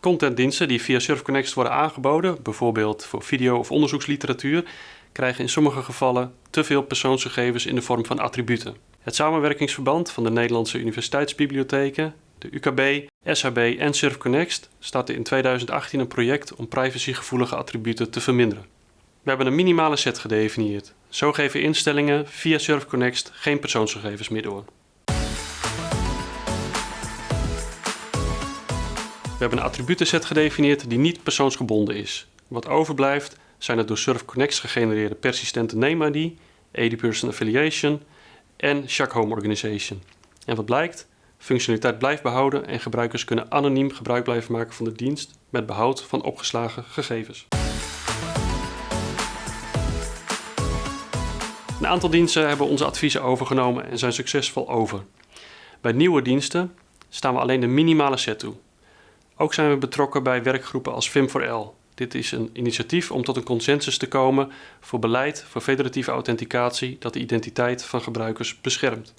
Contentdiensten die via SurfConnect worden aangeboden, bijvoorbeeld voor video- of onderzoeksliteratuur, krijgen in sommige gevallen te veel persoonsgegevens in de vorm van attributen. Het samenwerkingsverband van de Nederlandse universiteitsbibliotheken, de UKB, SHB en SurfConnect startte in 2018 een project om privacygevoelige attributen te verminderen. We hebben een minimale set gedefinieerd. Zo geven instellingen via SurfConnect geen persoonsgegevens meer door. Hebben een attributenset gedefinieerd die niet persoonsgebonden is. Wat overblijft zijn het door SurfConnect gegenereerde persistente name ID, AD-Person Affiliation en Shack Home Organization. En wat blijkt? Functionaliteit blijft behouden en gebruikers kunnen anoniem gebruik blijven maken van de dienst met behoud van opgeslagen gegevens. Een aantal diensten hebben onze adviezen overgenomen en zijn succesvol over. Bij nieuwe diensten staan we alleen de minimale set toe. Ook zijn we betrokken bij werkgroepen als FIM4L. Dit is een initiatief om tot een consensus te komen voor beleid voor federatieve authenticatie dat de identiteit van gebruikers beschermt.